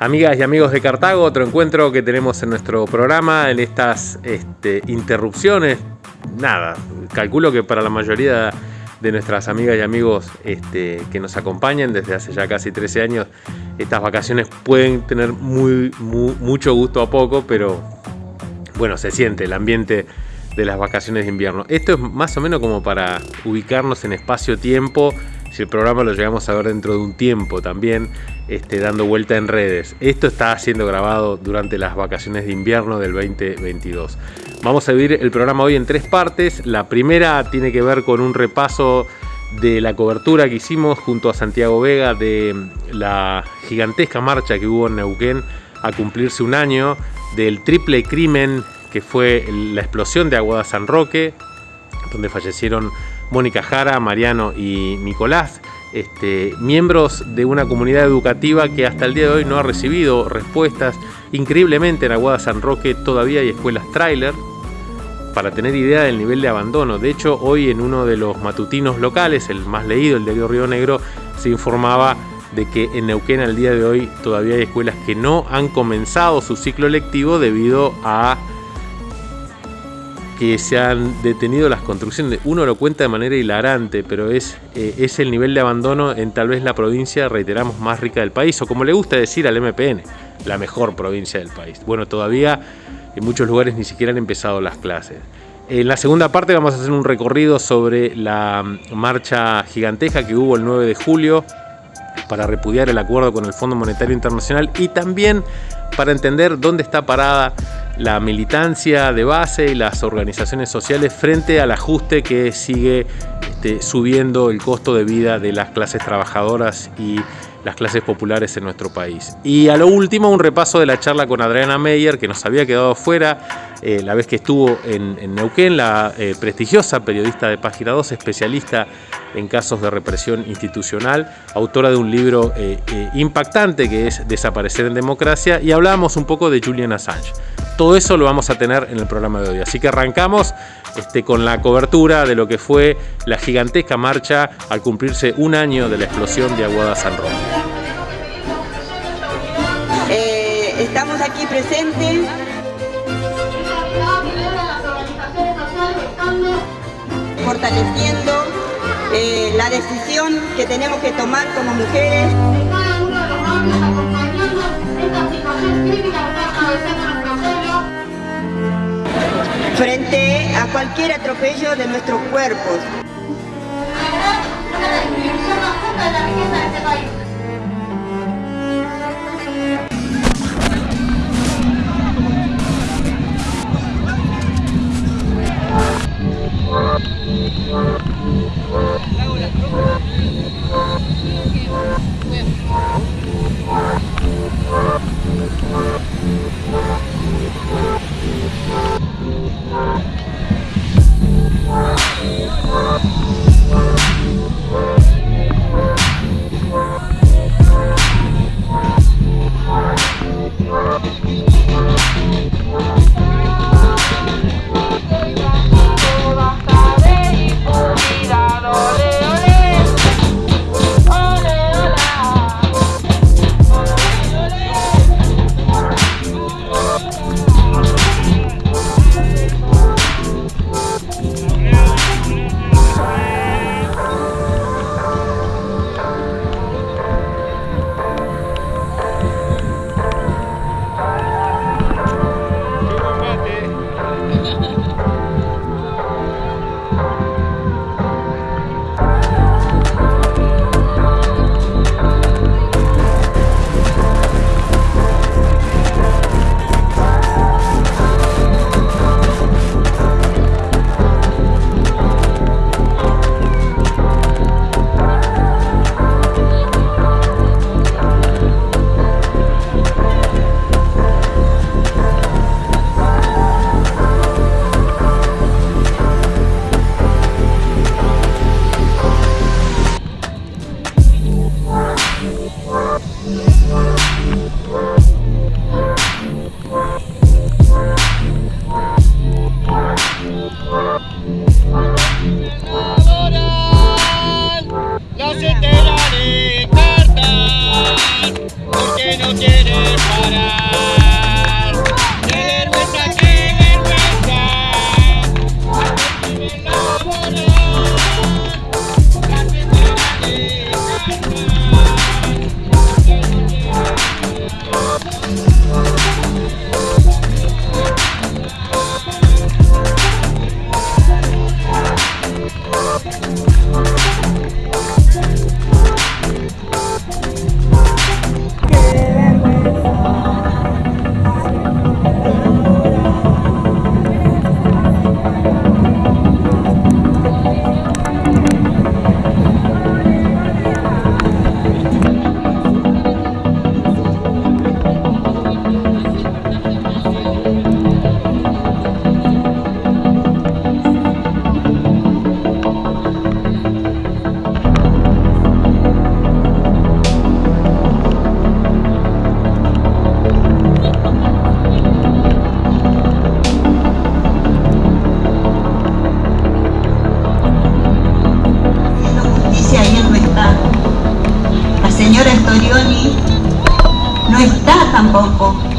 Amigas y amigos de Cartago, otro encuentro que tenemos en nuestro programa en estas este, interrupciones. Nada, calculo que para la mayoría de nuestras amigas y amigos este, que nos acompañan desde hace ya casi 13 años, estas vacaciones pueden tener muy, mucho gusto a poco, pero bueno, se siente el ambiente de las vacaciones de invierno. Esto es más o menos como para ubicarnos en espacio-tiempo si el programa lo llegamos a ver dentro de un tiempo también, este, dando vuelta en redes. Esto está siendo grabado durante las vacaciones de invierno del 2022. Vamos a dividir el programa hoy en tres partes. La primera tiene que ver con un repaso de la cobertura que hicimos junto a Santiago Vega de la gigantesca marcha que hubo en Neuquén a cumplirse un año del triple crimen que fue la explosión de Aguada San Roque, donde fallecieron Mónica Jara, Mariano y Nicolás, este, miembros de una comunidad educativa que hasta el día de hoy no ha recibido respuestas. Increíblemente en Aguada San Roque todavía hay escuelas trailer para tener idea del nivel de abandono. De hecho, hoy en uno de los matutinos locales, el más leído, el de Río Negro, se informaba de que en Neuquén al día de hoy todavía hay escuelas que no han comenzado su ciclo lectivo debido a que se han detenido las construcciones. Uno lo cuenta de manera hilarante, pero es, eh, es el nivel de abandono en tal vez la provincia, reiteramos, más rica del país, o como le gusta decir al MPN, la mejor provincia del país. Bueno, todavía en muchos lugares ni siquiera han empezado las clases. En la segunda parte vamos a hacer un recorrido sobre la marcha gigantesca que hubo el 9 de julio para repudiar el acuerdo con el Fondo Monetario Internacional y también para entender dónde está parada la militancia de base y las organizaciones sociales frente al ajuste que sigue este, subiendo el costo de vida de las clases trabajadoras y las clases populares en nuestro país. Y a lo último, un repaso de la charla con Adriana Meyer, que nos había quedado fuera eh, la vez que estuvo en, Neuquén, la eh, prestigiosa periodista de Página 2, especialista en casos de represión institucional, autora de un libro eh, impactante que es Desaparecer en Democracia, y hablábamos un poco de Julian Assange. Todo eso lo vamos a tener en el programa de hoy. Así que arrancamos este, con la cobertura de lo que fue la gigantesca marcha al cumplirse un año de la explosión de Aguada San Roque. Estamos aquí presentes fortaleciendo eh, la decisión que tenemos que tomar como mujeres. Cada uno de los acompañando esta situación crítica frente a cualquier atropello de nuestros cuerpos. La distribución más justa de la riqueza de este país.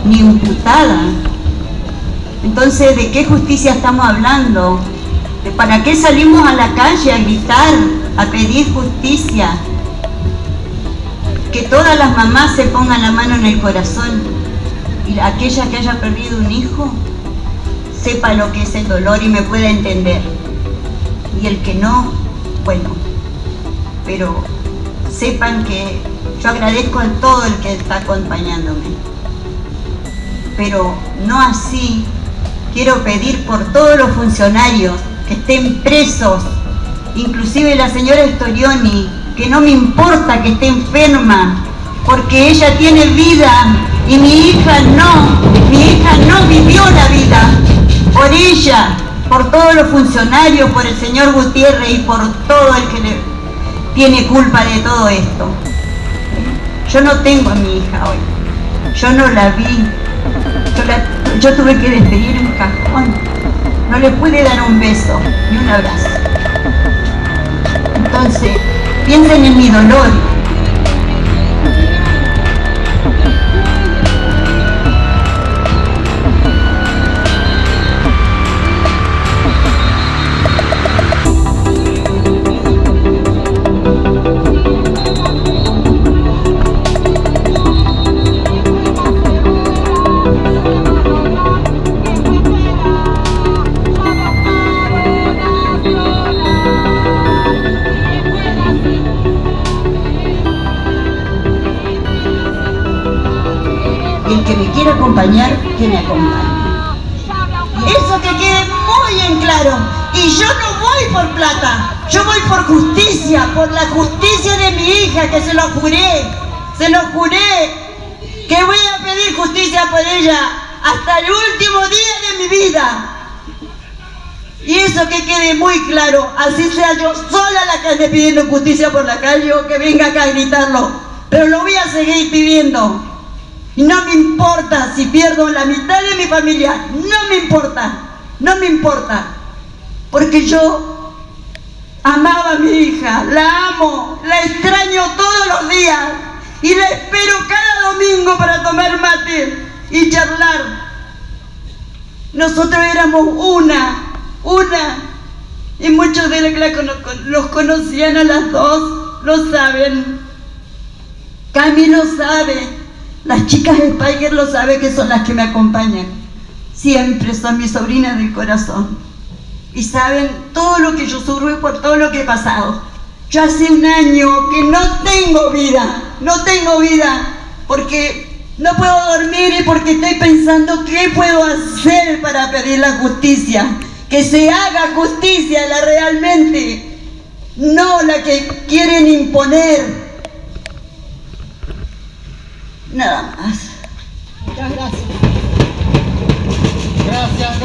Ni imputada. Entonces, ¿de qué justicia estamos hablando? ¿Para qué salimos a la calle a gritar, a pedir justicia? Que todas las mamás se pongan la mano en el corazón y aquella que haya perdido un hijo sepa lo que es el dolor y me pueda entender. Y el que no, bueno, pero sepan que yo agradezco a todo el que está acompañándome pero no así. Quiero pedir por todos los funcionarios que estén presos, inclusive la señora Storioni, que no me importa que esté enferma, porque ella tiene vida y mi hija no, mi hija no vivió la vida por ella, por todos los funcionarios, por el señor Gutiérrez y por todo el que le tiene culpa de todo esto. Yo no tengo a mi hija hoy, yo no la vi, yo, tuve que despedir un cajón. No le pude dar un beso ni un abrazo. Entonces, piensen en mi dolor, acompañar, que me acompañe. Eso que quede muy en claro. Y yo no voy por plata, yo voy por justicia, por la justicia de mi hija, que se lo juré, se lo juré, que voy a pedir justicia por ella hasta el último día de mi vida. Y eso que quede muy claro, así sea yo sola la que pidiendo justicia por la calle o que venga acá a gritarlo, pero lo voy a seguir pidiendo. No me importa si pierdo la mitad de mi familia, no me importa, no me importa. Porque yo amaba a mi hija, la amo, la extraño todos los días y la espero cada domingo para tomar mate y charlar. Nosotros éramos una, una, y muchos de los que los conocían a las dos, lo saben. Cami lo sabe. Las chicas Spiker lo saben que son las que me acompañan. Siempre son mis sobrinas del corazón. Y saben todo lo que yo sufro y por todo lo que he pasado. Yo hace un año que no tengo vida, no tengo vida, porque no puedo dormir y porque estoy pensando qué puedo hacer para pedir la justicia. Que se haga justicia la realmente, no la que quieren imponer Nada más. Muchas gracias. Gracias,